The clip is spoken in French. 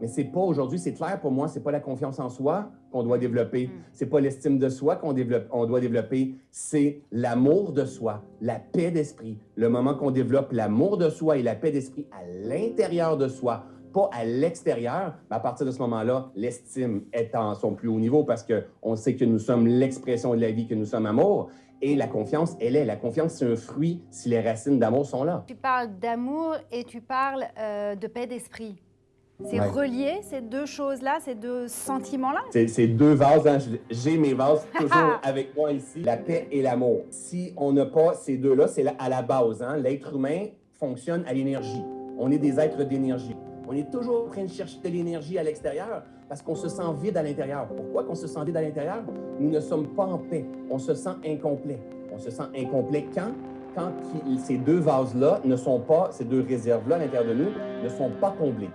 Mais c'est pas aujourd'hui, c'est clair pour moi, c'est pas la confiance en soi qu'on doit développer, Mm. c'est pas l'estime de soi qu'on développe, on doit développer, c'est l'amour de soi, la paix d'esprit. Le moment qu'on développe l'amour de soi et la paix d'esprit à l'intérieur de soi, pas à l'extérieur, ben, à partir de ce moment-là, l'estime est en son plus haut niveau parce que on sait que nous sommes l'expression de la vie, que nous sommes amour. Et la confiance, elle est. La confiance, c'est un fruit si les racines d'amour sont là. Tu parles d'amour et tu parles euh, de paix d'esprit. C'est Ouais. relié, ces deux choses-là, ces deux sentiments-là? C'est deux vases. hein. J'ai mes vases toujours avec moi ici. La paix et l'amour. Si on n'a pas ces deux-là, c'est à la base. hein. L'être humain fonctionne à l'énergie. On est des êtres d'énergie. On est toujours en train de chercher de l'énergie à l'extérieur parce qu'on se sent vide à l'intérieur. Pourquoi qu'on se sent vide à l'intérieur? Nous ne sommes pas en paix. On se sent incomplet. On se sent incomplet quand? Quand ces deux vases-là ne sont pas, ces deux réserves-là à l'intérieur de nous, ne sont pas comblées.